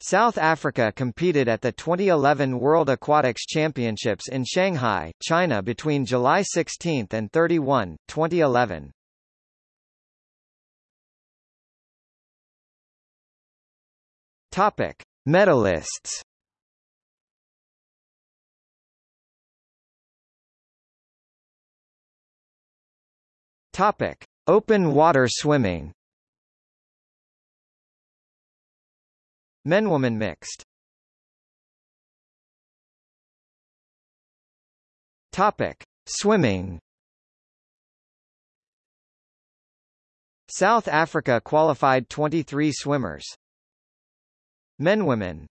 South Africa competed at the 2011 World Aquatics Championships in Shanghai, China between July 16 and 31, 2011. Topic: Medalists. Topic: Open water swimming. Men-woman mixed. Topic: Swimming. South Africa qualified 23 swimmers. Men women.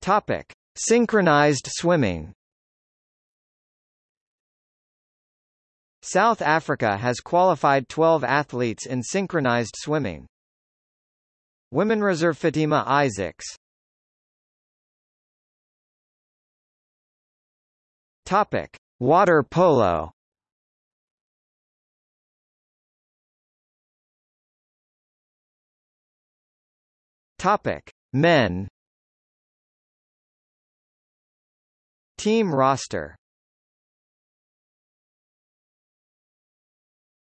Topic: Synchronized swimming. South Africa has qualified 12 athletes in synchronized swimming. Women reserve Fatima Isaacs. Topic: Water polo. Topic: Men. Team roster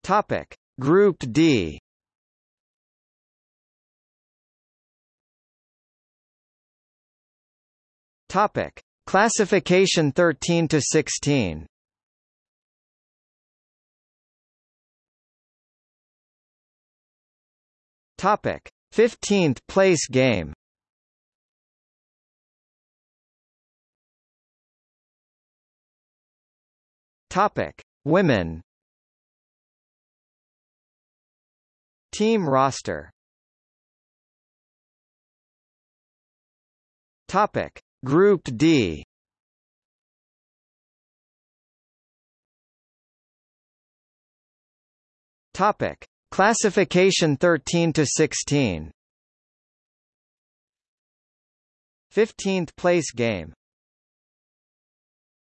Topic: Group D. Topic: Classification 13 to 16. Topic: 15th place game. Topic: Women. Team roster. Topic. Group D. Topic. Classification 13 to 16 15th place game